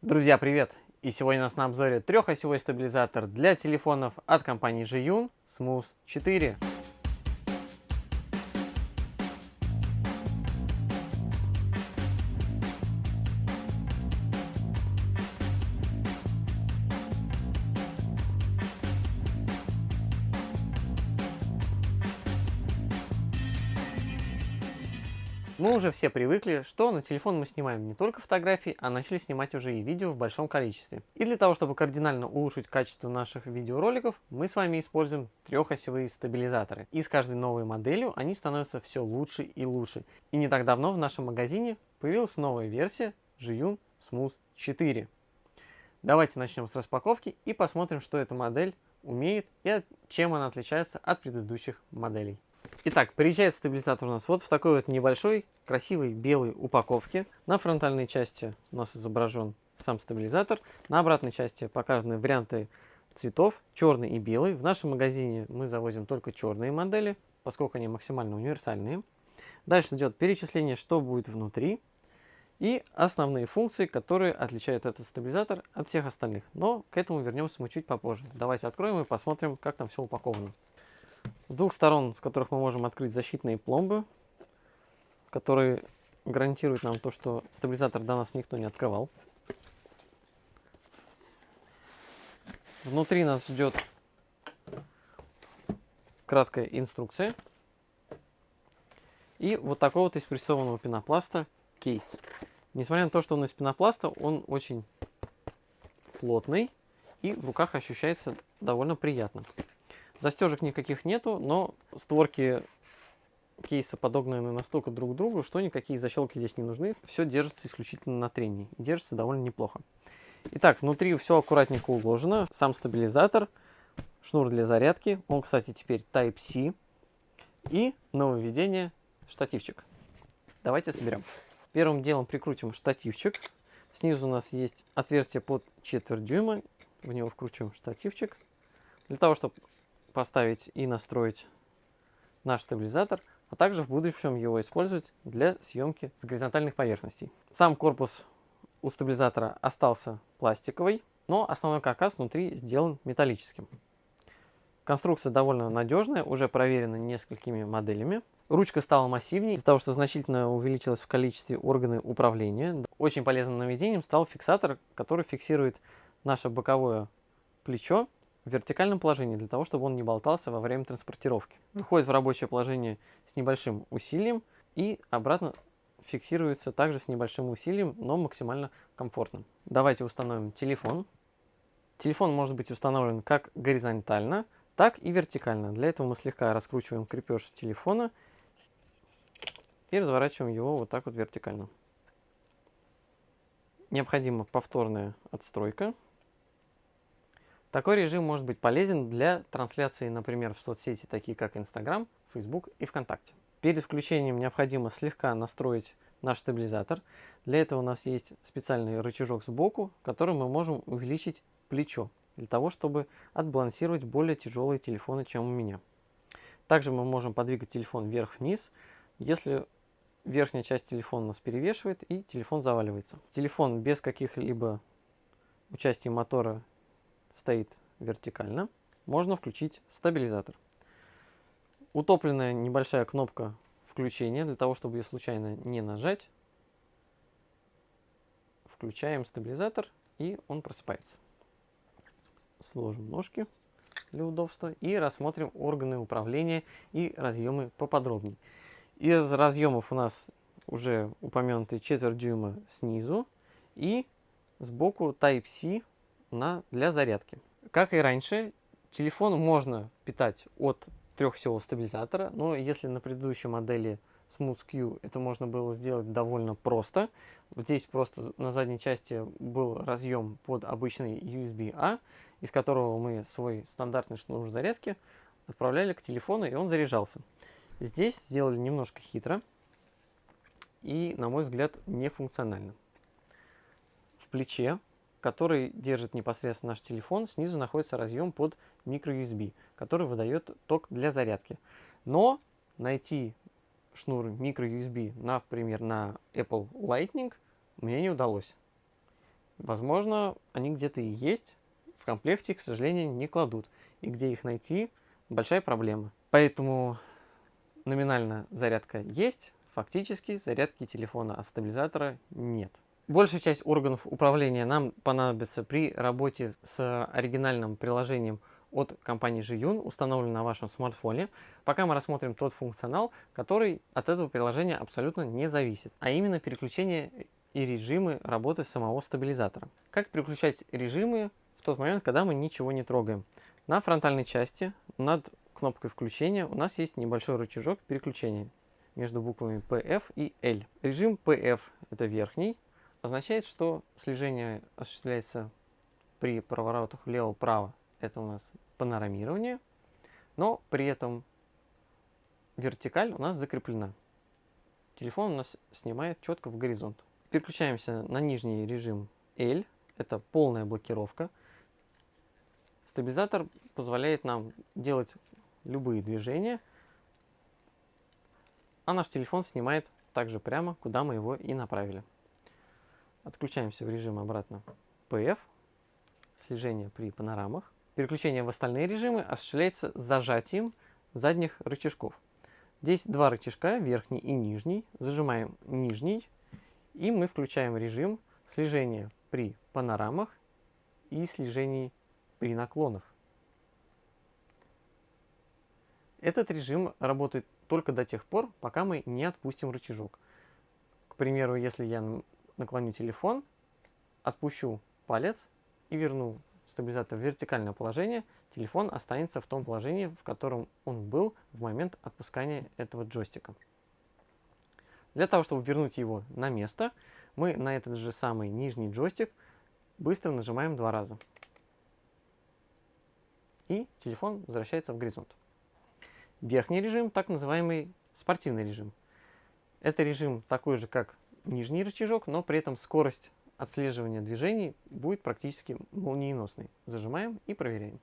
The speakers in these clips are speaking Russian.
Друзья, привет! И сегодня у нас на обзоре трехосевой стабилизатор для телефонов от компании Jiyun Smooth 4. Уже все привыкли, что на телефон мы снимаем не только фотографии, а начали снимать уже и видео в большом количестве. И для того, чтобы кардинально улучшить качество наших видеороликов, мы с вами используем трехосевые стабилизаторы. И с каждой новой моделью они становятся все лучше и лучше. И не так давно в нашем магазине появилась новая версия Jiyun Smooth 4. Давайте начнем с распаковки и посмотрим, что эта модель умеет и чем она отличается от предыдущих моделей. Итак, приезжает стабилизатор у нас вот в такой вот небольшой, красивой белой упаковке. На фронтальной части у нас изображен сам стабилизатор. На обратной части показаны варианты цветов, черный и белый. В нашем магазине мы завозим только черные модели, поскольку они максимально универсальные. Дальше идет перечисление, что будет внутри. И основные функции, которые отличают этот стабилизатор от всех остальных. Но к этому вернемся мы чуть попозже. Давайте откроем и посмотрим, как там все упаковано. С двух сторон, с которых мы можем открыть защитные пломбы, которые гарантируют нам то, что стабилизатор до нас никто не открывал. Внутри нас ждет краткая инструкция. И вот такого вот из прессованного пенопласта кейс. Несмотря на то, что он из пенопласта, он очень плотный и в руках ощущается довольно приятно. Застежек никаких нету, но створки кейса подогнаны настолько друг к другу, что никакие защелки здесь не нужны. Все держится исключительно на трении. Держится довольно неплохо. Итак, внутри все аккуратненько уложено. Сам стабилизатор, шнур для зарядки. Он, кстати, теперь Type-C. И нововведение штативчик. Давайте соберем. Первым делом прикрутим штативчик. Снизу у нас есть отверстие под четверть дюйма. В него вкручиваем штативчик. Для того, чтобы поставить и настроить наш стабилизатор, а также в будущем его использовать для съемки с горизонтальных поверхностей. Сам корпус у стабилизатора остался пластиковый, но основной каркас внутри сделан металлическим. Конструкция довольно надежная, уже проверена несколькими моделями. Ручка стала массивнее из-за того, что значительно увеличилась в количестве органы управления. Очень полезным наведением стал фиксатор, который фиксирует наше боковое плечо в вертикальном положении, для того, чтобы он не болтался во время транспортировки. Выходит в рабочее положение с небольшим усилием и обратно фиксируется также с небольшим усилием, но максимально комфортным. Давайте установим телефон. Телефон может быть установлен как горизонтально, так и вертикально. Для этого мы слегка раскручиваем крепеж телефона и разворачиваем его вот так вот вертикально. Необходима повторная отстройка. Такой режим может быть полезен для трансляции, например, в соцсети, такие как Instagram, Facebook и ВКонтакте. Перед включением необходимо слегка настроить наш стабилизатор. Для этого у нас есть специальный рычажок сбоку, которым мы можем увеличить плечо, для того, чтобы отбалансировать более тяжелые телефоны, чем у меня. Также мы можем подвигать телефон вверх-вниз, если верхняя часть телефона нас перевешивает и телефон заваливается. Телефон без каких-либо участия мотора стоит вертикально, можно включить стабилизатор. Утопленная небольшая кнопка включения, для того, чтобы ее случайно не нажать. Включаем стабилизатор, и он просыпается. Сложим ножки для удобства и рассмотрим органы управления и разъемы поподробнее. Из разъемов у нас уже упомянутые четверть дюйма снизу и сбоку Type-C на, для зарядки. Как и раньше, телефон можно питать от трехсевого стабилизатора, но если на предыдущей модели Smooth Q это можно было сделать довольно просто. Здесь просто на задней части был разъем под обычный USB-A, из которого мы свой стандартный шнур зарядки отправляли к телефону, и он заряжался. Здесь сделали немножко хитро и, на мой взгляд, нефункционально. В плече который держит непосредственно наш телефон, снизу находится разъем под microUSB, который выдает ток для зарядки. Но найти шнур microUSB, например, на Apple Lightning мне не удалось. Возможно, они где-то и есть, в комплекте, к сожалению, не кладут. И где их найти, большая проблема. Поэтому номинально зарядка есть, фактически зарядки телефона от стабилизатора нет. Большая часть органов управления нам понадобится при работе с оригинальным приложением от компании Jiyun, установленным на вашем смартфоне, пока мы рассмотрим тот функционал, который от этого приложения абсолютно не зависит, а именно переключение и режимы работы самого стабилизатора. Как переключать режимы в тот момент, когда мы ничего не трогаем? На фронтальной части над кнопкой включения у нас есть небольшой рычажок переключения между буквами PF и L. Режим PF это верхний, означает, что слежение осуществляется при поворотах влево-вправо. Это у нас панорамирование, но при этом вертикаль у нас закреплена. Телефон у нас снимает четко в горизонт. Переключаемся на нижний режим L, это полная блокировка. Стабилизатор позволяет нам делать любые движения, а наш телефон снимает также прямо, куда мы его и направили. Отключаемся в режим обратно PF, слежение при панорамах. Переключение в остальные режимы осуществляется зажатием задних рычажков. Здесь два рычажка, верхний и нижний. Зажимаем нижний, и мы включаем режим слежения при панорамах и слежении при наклонах. Этот режим работает только до тех пор, пока мы не отпустим рычажок. К примеру, если я наклоню телефон, отпущу палец и верну стабилизатор в вертикальное положение, телефон останется в том положении, в котором он был в момент отпускания этого джойстика. Для того, чтобы вернуть его на место, мы на этот же самый нижний джойстик быстро нажимаем два раза. И телефон возвращается в горизонт. Верхний режим, так называемый спортивный режим. Это режим такой же, как нижний рычажок, но при этом скорость отслеживания движений будет практически молниеносной. Зажимаем и проверяем.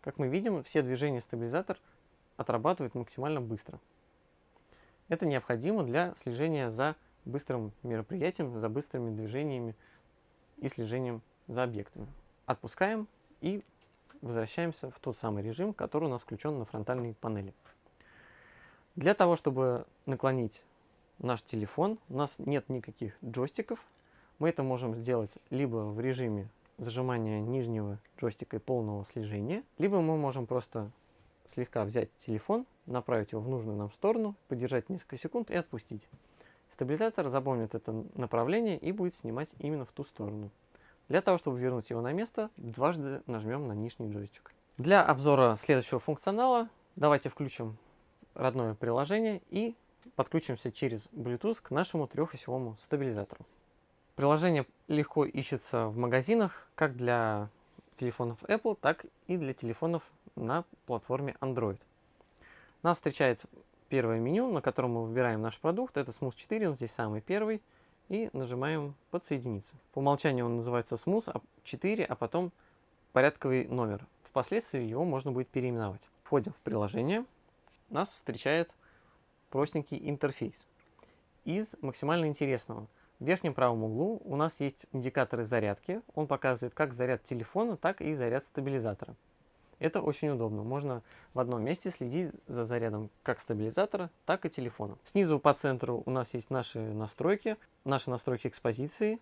Как мы видим, все движения стабилизатор отрабатывает максимально быстро. Это необходимо для слежения за быстрым мероприятием, за быстрыми движениями и слежением за объектами. Отпускаем и возвращаемся в тот самый режим, который у нас включен на фронтальной панели. Для того, чтобы наклонить наш телефон, у нас нет никаких джойстиков. Мы это можем сделать либо в режиме зажимания нижнего джойстика и полного слежения, либо мы можем просто слегка взять телефон, направить его в нужную нам сторону, подержать несколько секунд и отпустить. Стабилизатор запомнит это направление и будет снимать именно в ту сторону. Для того, чтобы вернуть его на место, дважды нажмем на нижний джойстик. Для обзора следующего функционала давайте включим родное приложение и подключимся через Bluetooth к нашему трехосевому стабилизатору. Приложение легко ищется в магазинах, как для телефонов Apple, так и для телефонов на платформе Android. Нас встречает первое меню, на котором мы выбираем наш продукт. Это Smooth 4, он здесь самый первый. И нажимаем «Подсоединиться». По умолчанию он называется Smooth 4, а потом порядковый номер. Впоследствии его можно будет переименовать. Входим в приложение. Нас встречает простенький интерфейс. Из максимально интересного. В верхнем правом углу у нас есть индикаторы зарядки. Он показывает как заряд телефона, так и заряд стабилизатора. Это очень удобно. Можно в одном месте следить за зарядом как стабилизатора, так и телефона. Снизу по центру у нас есть наши настройки, наши настройки экспозиции.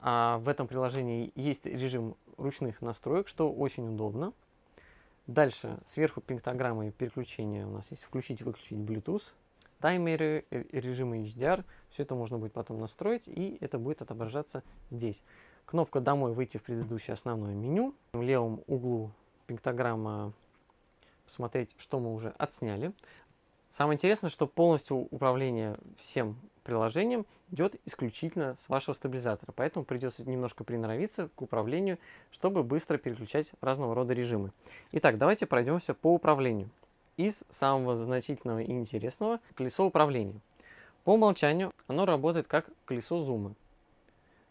А в этом приложении есть режим ручных настроек, что очень удобно. Дальше сверху пиктограммы переключения у нас есть включить-выключить Bluetooth, таймеры, режимы HDR. Все это можно будет потом настроить, и это будет отображаться здесь. Кнопка «Домой» выйти в предыдущее основное меню. В левом углу пиктограмма посмотреть, что мы уже отсняли. Самое интересное, что полностью управление всем приложением идет исключительно с вашего стабилизатора, поэтому придется немножко приноровиться к управлению, чтобы быстро переключать разного рода режимы. Итак, давайте пройдемся по управлению. Из самого значительного и интересного – колесо управления. По умолчанию оно работает как колесо зума.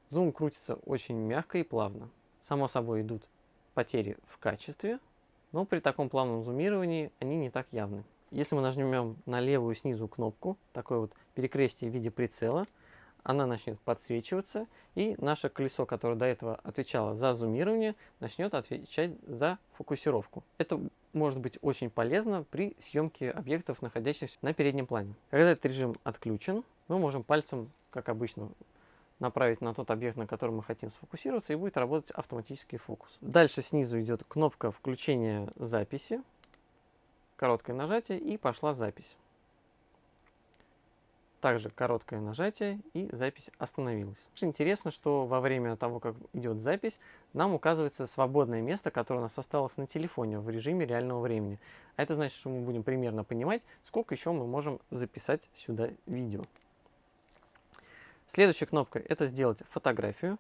Зум крутится очень мягко и плавно. Само собой идут потери в качестве, но при таком плавном зумировании они не так явны. Если мы нажмем на левую снизу кнопку, такое вот перекрестие в виде прицела, она начнет подсвечиваться, и наше колесо, которое до этого отвечало за зумирование, начнет отвечать за фокусировку. Это может быть очень полезно при съемке объектов, находящихся на переднем плане. Когда этот режим отключен, мы можем пальцем, как обычно, направить на тот объект, на который мы хотим сфокусироваться, и будет работать автоматический фокус. Дальше снизу идет кнопка включения записи, короткое нажатие, и пошла запись. Также короткое нажатие и запись остановилась. Интересно, что во время того, как идет запись, нам указывается свободное место, которое у нас осталось на телефоне в режиме реального времени. А это значит, что мы будем примерно понимать, сколько еще мы можем записать сюда видео. Следующая кнопка – это сделать фотографию.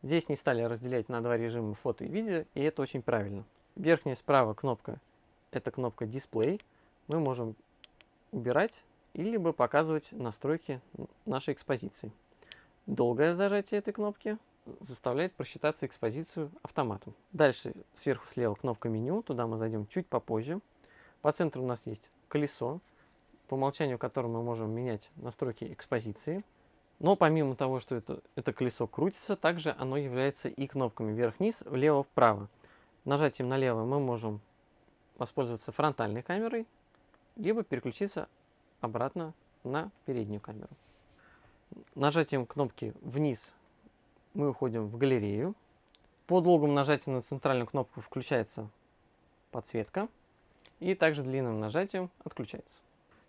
Здесь не стали разделять на два режима фото и видео, и это очень правильно. Верхняя справа кнопка – это кнопка «Дисплей». Мы можем убирать или бы показывать настройки нашей экспозиции. Долгое зажатие этой кнопки заставляет просчитаться экспозицию автоматом. Дальше сверху слева кнопка меню, туда мы зайдем чуть попозже. По центру у нас есть колесо, по умолчанию которым мы можем менять настройки экспозиции. Но помимо того, что это, это колесо крутится, также оно является и кнопками вверх-вниз, влево-вправо. Нажатием налево мы можем воспользоваться фронтальной камерой, либо переключиться обратно на переднюю камеру. Нажатием кнопки вниз мы уходим в галерею. По долгому нажатию на центральную кнопку включается подсветка. И также длинным нажатием отключается.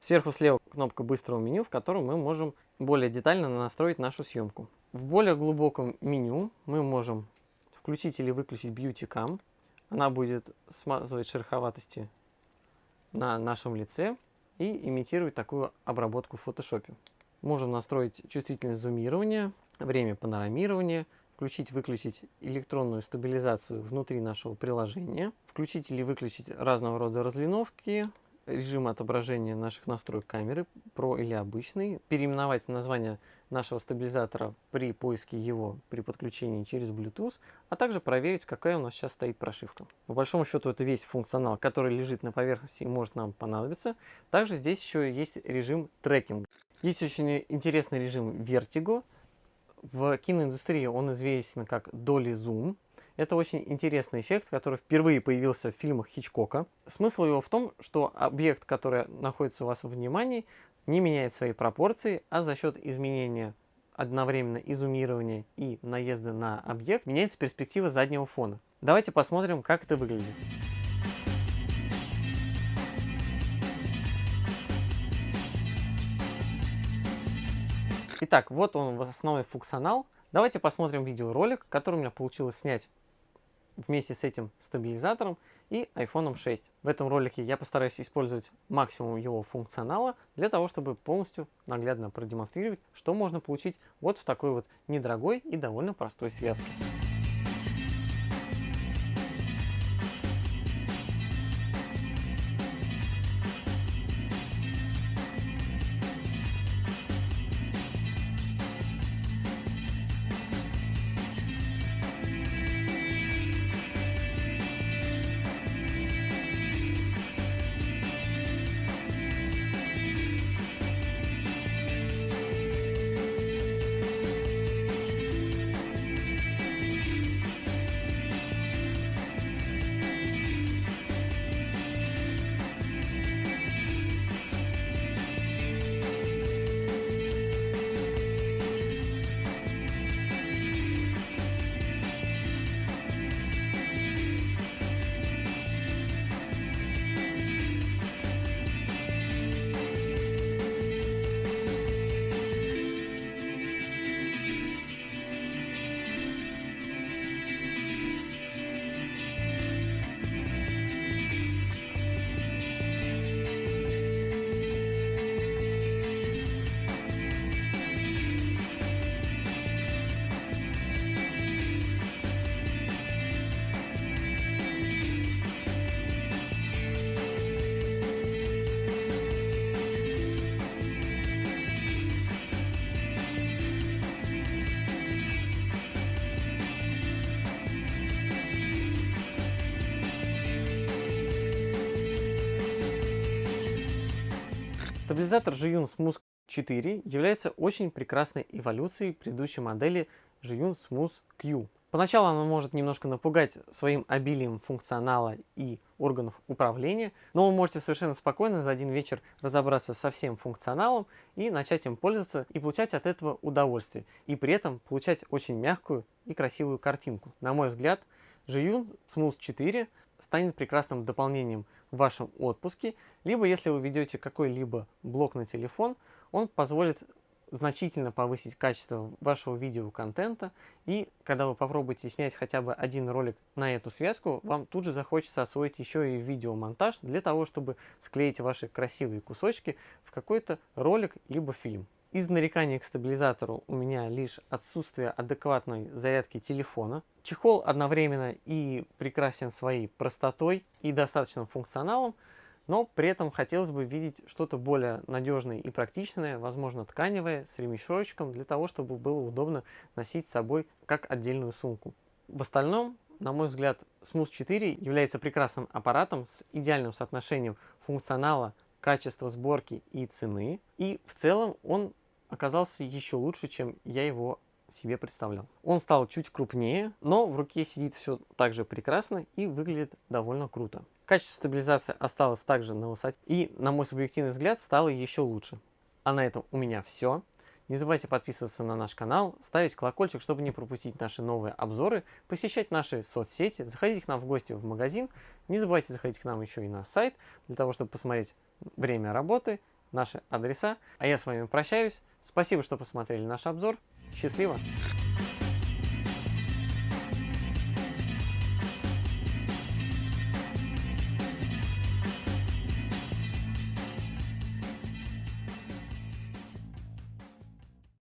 Сверху слева кнопка быстрого меню, в котором мы можем более детально настроить нашу съемку. В более глубоком меню мы можем включить или выключить Beauty Cam. Она будет смазывать шероховатости на нашем лице и имитировать такую обработку в фотошопе. Можем настроить чувствительность зумирования, время панорамирования, включить-выключить электронную стабилизацию внутри нашего приложения, включить или выключить разного рода разлиновки, режим отображения наших настроек камеры, про или обычный, переименовать название нашего стабилизатора при поиске его при подключении через Bluetooth, а также проверить, какая у нас сейчас стоит прошивка. По большому счету это весь функционал, который лежит на поверхности и может нам понадобиться. Также здесь еще есть режим трекинга. Есть очень интересный режим Vertigo. В киноиндустрии он известен как Dolly Zoom. Это очень интересный эффект, который впервые появился в фильмах Хичкока. Смысл его в том, что объект, который находится у вас в внимании, не меняет свои пропорции, а за счет изменения одновременно изумирования и наезда на объект меняется перспектива заднего фона. Давайте посмотрим, как это выглядит. Итак, вот он основной функционал. Давайте посмотрим видеоролик, который у меня получилось снять вместе с этим стабилизатором и iPhone 6. В этом ролике я постараюсь использовать максимум его функционала для того, чтобы полностью наглядно продемонстрировать, что можно получить вот в такой вот недорогой и довольно простой связке. Стабилизатор Jiyun Smooth 4 является очень прекрасной эволюцией предыдущей модели Zhiyun Smooth Q. Поначалу она может немножко напугать своим обилием функционала и органов управления, но вы можете совершенно спокойно за один вечер разобраться со всем функционалом и начать им пользоваться и получать от этого удовольствие, и при этом получать очень мягкую и красивую картинку. На мой взгляд, Zhiyun Smooth 4 станет прекрасным дополнением в вашем отпуске, либо если вы ведете какой-либо блок на телефон, он позволит значительно повысить качество вашего видеоконтента, и когда вы попробуете снять хотя бы один ролик на эту связку, вам тут же захочется освоить еще и видеомонтаж для того, чтобы склеить ваши красивые кусочки в какой-то ролик либо фильм. Из нареканий к стабилизатору у меня лишь отсутствие адекватной зарядки телефона. Чехол одновременно и прекрасен своей простотой и достаточным функционалом, но при этом хотелось бы видеть что-то более надежное и практичное, возможно тканевое, с ремешочком, для того, чтобы было удобно носить с собой как отдельную сумку. В остальном, на мой взгляд, Smooth 4 является прекрасным аппаратом с идеальным соотношением функционала, качества сборки и цены. И в целом он оказался еще лучше, чем я его себе представлял. Он стал чуть крупнее, но в руке сидит все так же прекрасно и выглядит довольно круто. Качество стабилизации осталось также на высоте и, на мой субъективный взгляд, стало еще лучше. А на этом у меня все. Не забывайте подписываться на наш канал, ставить колокольчик, чтобы не пропустить наши новые обзоры, посещать наши соцсети, заходить к нам в гости в магазин. Не забывайте заходить к нам еще и на сайт, для того, чтобы посмотреть время работы, наши адреса. А я с вами прощаюсь. Спасибо, что посмотрели наш обзор. Счастливо!